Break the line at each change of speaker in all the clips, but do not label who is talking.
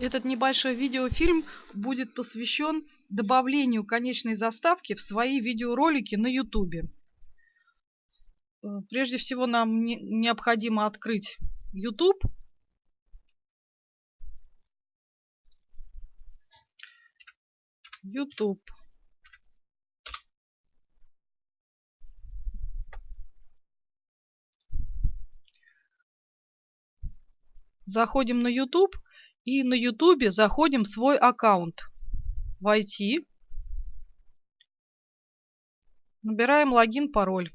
Этот небольшой видеофильм будет посвящен добавлению конечной заставки в свои видеоролики на YouTube. Э, прежде всего нам необходимо открыть YouTube. YouTube. Заходим на YouTube и на ютубе заходим в свой аккаунт. Войти. Набираем логин, пароль.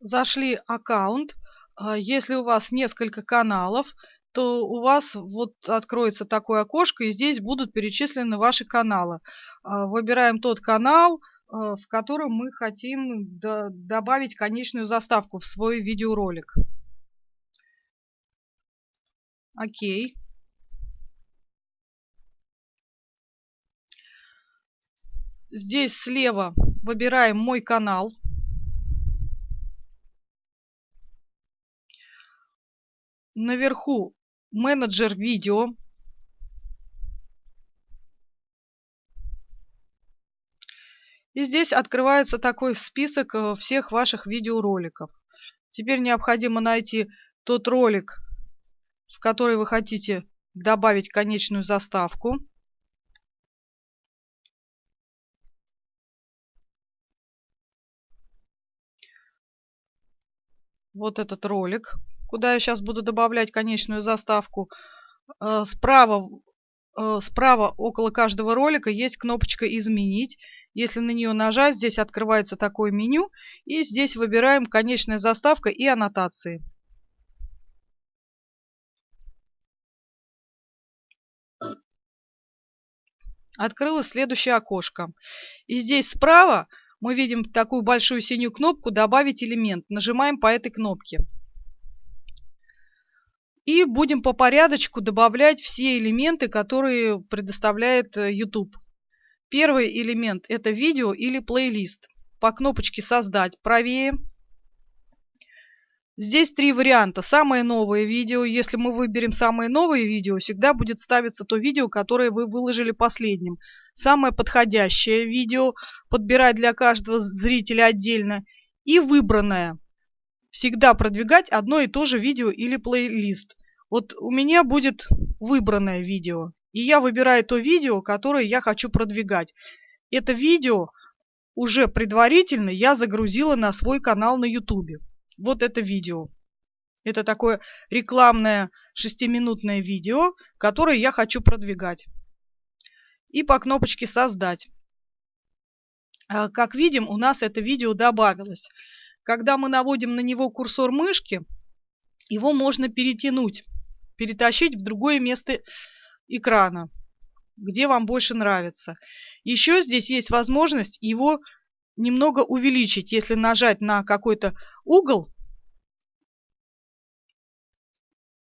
Зашли аккаунт. А, если у вас несколько каналов, то у вас вот откроется такое окошко, и здесь будут перечислены ваши каналы. А, выбираем тот канал, а, в котором мы хотим добавить конечную заставку в свой видеоролик. Окей. Здесь слева выбираем «Мой канал». Наверху менеджер видео. И здесь открывается такой список э, всех ваших видеороликов. Теперь необходимо найти тот ролик, в который вы хотите добавить конечную заставку. Вот этот ролик куда я сейчас буду добавлять конечную заставку. Э, справа, э, справа около каждого ролика есть кнопочка «Изменить». Если на нее нажать, здесь открывается такое меню. И здесь выбираем «Конечная заставка» и «Аннотации». Открылось следующее окошко. И здесь справа мы видим такую большую синюю кнопку «Добавить элемент». Нажимаем по этой кнопке. И будем по порядочку добавлять все элементы, которые предоставляет э, YouTube. Первый элемент – это видео или плейлист. По кнопочке «Создать» правее. Здесь три варианта. Самое новое видео. Если мы выберем самое новое видео, всегда будет ставиться то видео, которое вы выложили последним. Самое подходящее видео подбирать для каждого зрителя отдельно. И выбранное. Всегда продвигать одно и то же видео или плейлист. Вот у меня будет выбранное видео. И я выбираю то видео, которое я хочу продвигать. Это видео уже предварительно я загрузила на свой канал на YouTube. Вот это видео. Это такое рекламное шестиминутное видео, которое я хочу продвигать. И по кнопочке «Создать». А, как видим, у нас это видео добавилось. Когда мы наводим на него курсор мышки, его можно перетянуть перетащить в другое место экрана, где вам больше нравится. Еще здесь есть возможность его немного увеличить. Если нажать на какой-то угол,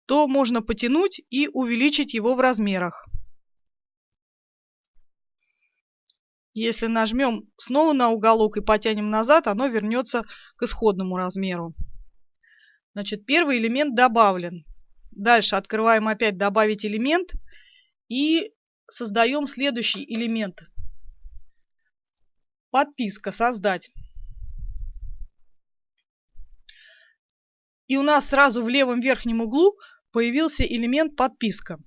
то можно потянуть и увеличить его в размерах. Если нажмем снова на уголок и потянем назад, оно вернется к исходному размеру. Значит, первый элемент добавлен. Дальше открываем опять «Добавить элемент» и создаем следующий элемент. Подписка «Создать». И у нас сразу в левом верхнем углу появился элемент «Подписка».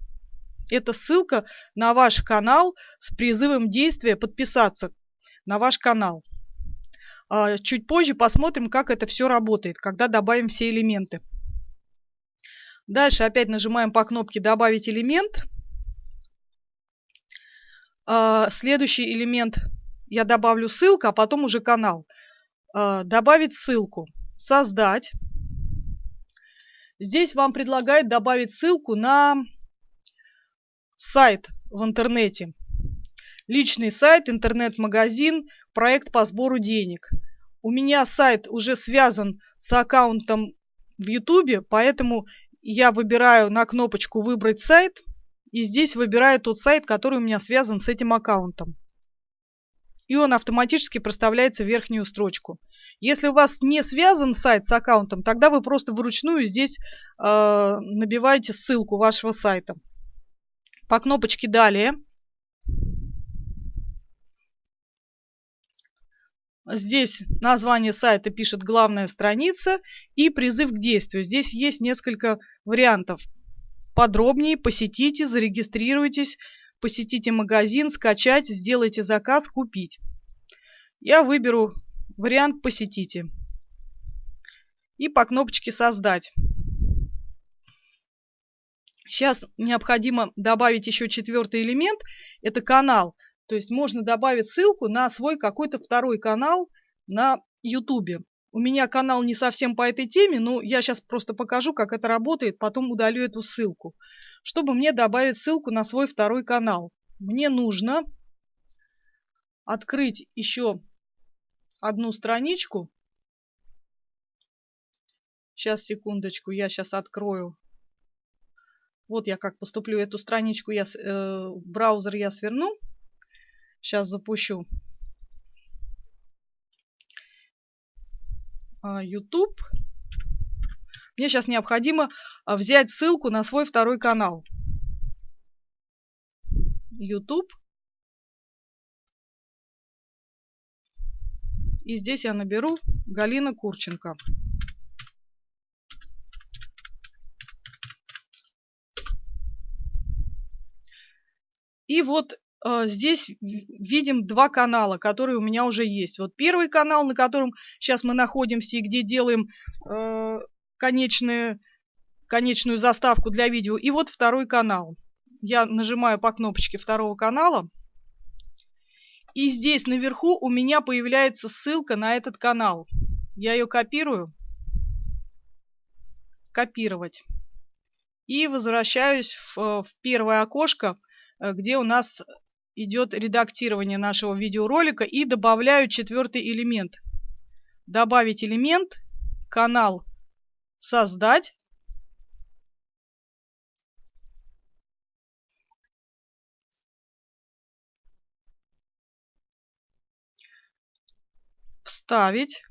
Это ссылка на ваш канал с призывом действия подписаться на ваш канал. А, чуть позже посмотрим, как это все работает, когда добавим все элементы. Дальше опять нажимаем по кнопке «Добавить элемент». А, следующий элемент я добавлю ссылку, а потом уже канал. А, добавить ссылку. Создать. Здесь вам предлагает добавить ссылку на сайт в интернете. Личный сайт, интернет-магазин, проект по сбору денег. У меня сайт уже связан с аккаунтом в YouTube, поэтому я выбираю на кнопочку «Выбрать сайт» и здесь выбираю тот сайт, который у меня связан с этим аккаунтом и он автоматически проставляется в верхнюю строчку. Если у вас не связан сайт с аккаунтом, тогда вы просто вручную здесь э, набиваете ссылку вашего сайта. По кнопочке «Далее». Здесь название сайта пишет главная страница и призыв к действию. Здесь есть несколько вариантов. Подробнее посетите, зарегистрируйтесь, посетите магазин, скачать, сделайте заказ, купить. Я выберу вариант «Посетите» и по кнопочке «Создать». Сейчас необходимо добавить еще четвертый элемент, это канал. То есть можно добавить ссылку на свой какой-то второй канал на YouTube. У меня канал не совсем по этой теме, но я сейчас просто покажу, как это работает, потом удалю эту ссылку. Чтобы мне добавить ссылку на свой второй канал, мне нужно открыть еще одну страничку. Сейчас, секундочку, я сейчас открою. Вот я как поступлю. Эту страничку я, э, браузер я сверну. Сейчас запущу а, YouTube. Мне сейчас необходимо а, взять ссылку на свой второй канал. YouTube. И здесь я наберу Галина Курченко. И вот э, здесь видим два канала, которые у меня уже есть. Вот первый канал, на котором сейчас мы находимся и где делаем э, конечную, конечную заставку для видео. И вот второй канал. Я нажимаю по кнопочке второго канала. И здесь наверху у меня появляется ссылка на этот канал. Я ее копирую. Копировать. И возвращаюсь в, в первое окошко, э, где у нас идет редактирование нашего видеоролика. И добавляю четвертый элемент. Добавить элемент, канал создать. вставить.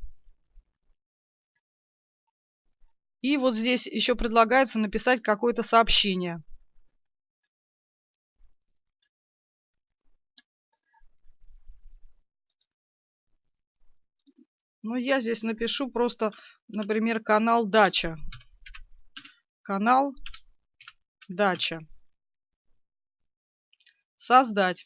И вот здесь еще предлагается написать какое-то сообщение. Ну, я здесь напишу просто, например, канал Дача. Канал Дача. Создать.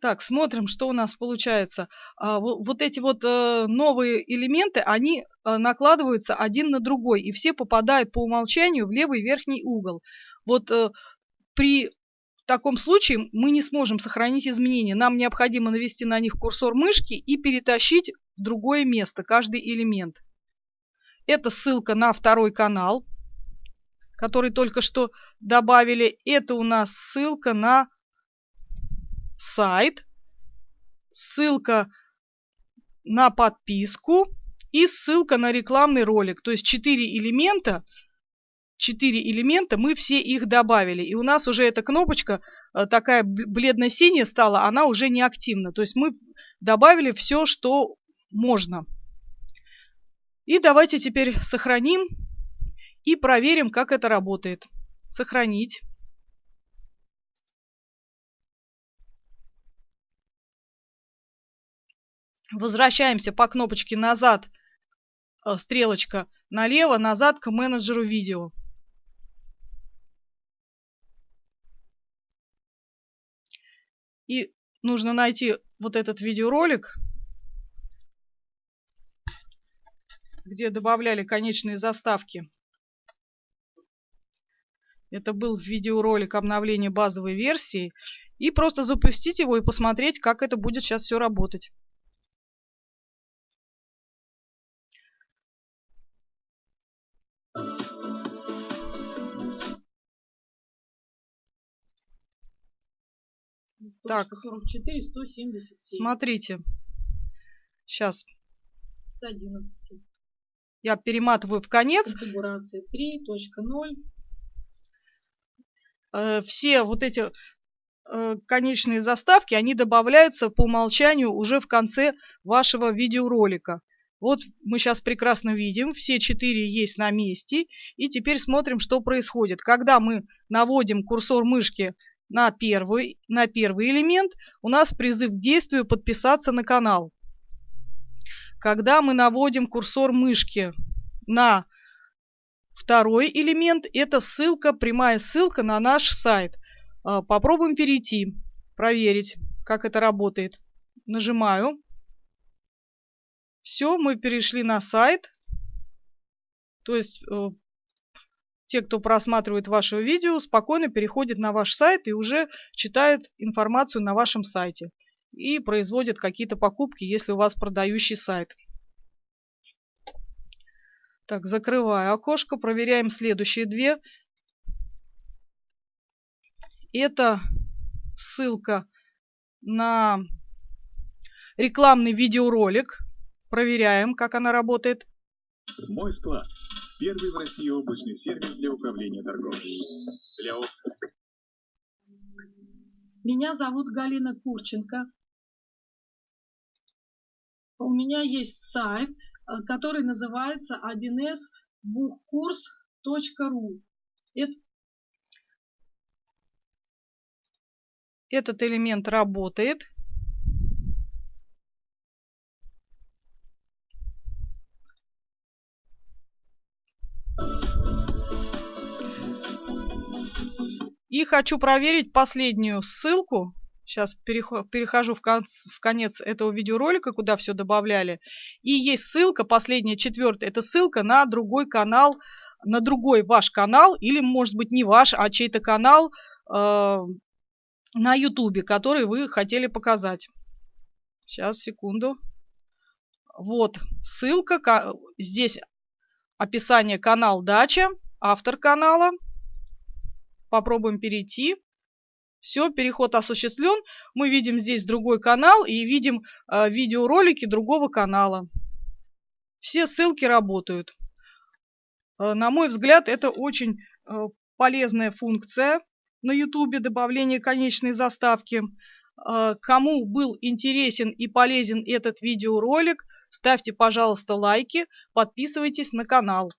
Так, смотрим, что у нас получается. А, вот эти вот э, новые элементы, они э, накладываются один на другой, и все попадают по умолчанию в левый верхний угол. Вот э, при таком случае мы не сможем сохранить изменения. Нам необходимо навести на них курсор мышки и перетащить в другое место каждый элемент. Это ссылка на второй канал, который только что добавили. Это у нас ссылка на сайт, ссылка на подписку и ссылка на рекламный ролик. То есть четыре элемента, четыре элемента, мы все их добавили. И у нас уже эта кнопочка э, такая бледно-синяя стала, она уже не активна. То есть мы добавили все, что можно. И давайте теперь сохраним и проверим, как это работает. Сохранить. Возвращаемся по кнопочке назад, э, стрелочка налево, назад к менеджеру видео. И нужно найти вот этот видеоролик, где добавляли конечные заставки. Это был видеоролик обновления базовой версии. И просто запустить его и посмотреть, как это будет сейчас все работать. Так, 44, 177. Смотрите. Сейчас. 11. Я перематываю в конец.
Конфигурация 3.0.
Э, все вот эти э, конечные заставки, они добавляются по умолчанию уже в конце вашего видеоролика. Вот мы сейчас прекрасно видим, все четыре есть на месте. И теперь смотрим, что происходит. Когда мы наводим курсор мышки на первый, на первый элемент, у нас призыв к действию подписаться на канал. Когда мы наводим курсор мышки на второй элемент, это ссылка, прямая ссылка на наш сайт. А, попробуем перейти, проверить, как это работает. Нажимаю. Все, мы перешли на сайт. То есть э, те, кто просматривает ваше видео, спокойно переходят на ваш сайт и уже читают информацию на вашем сайте. И производят какие-то покупки, если у вас продающий сайт. Так, закрываю окошко, проверяем следующие две. Это ссылка на рекламный видеоролик. Проверяем, как она работает.
Мой склад. Первый в России облачный сервис для управления торговлей. Для...
Меня зовут Галина Курченко. У меня есть сайт Э, который называется 1sbuchkurs.ru. Это...
Этот элемент работает. Хочу проверить последнюю ссылку, Сейчас перехожу в, конц, в конец этого видеоролика, куда все добавляли. И есть ссылка, последняя, четвертая, это ссылка на другой канал, на другой ваш канал, или, может быть, не ваш, а чей-то канал э, на ютубе, который вы хотели показать. Сейчас, секунду. Вот ссылка, здесь описание канал Дача, автор канала. Попробуем перейти. Все, переход осуществлен. Мы видим здесь другой канал и видим э, видеоролики другого канала. Все ссылки работают. Э, на мой взгляд, это очень э, полезная функция на YouTube, добавление конечной заставки. Э, кому был интересен и полезен этот видеоролик, ставьте, пожалуйста, лайки, подписывайтесь на канал.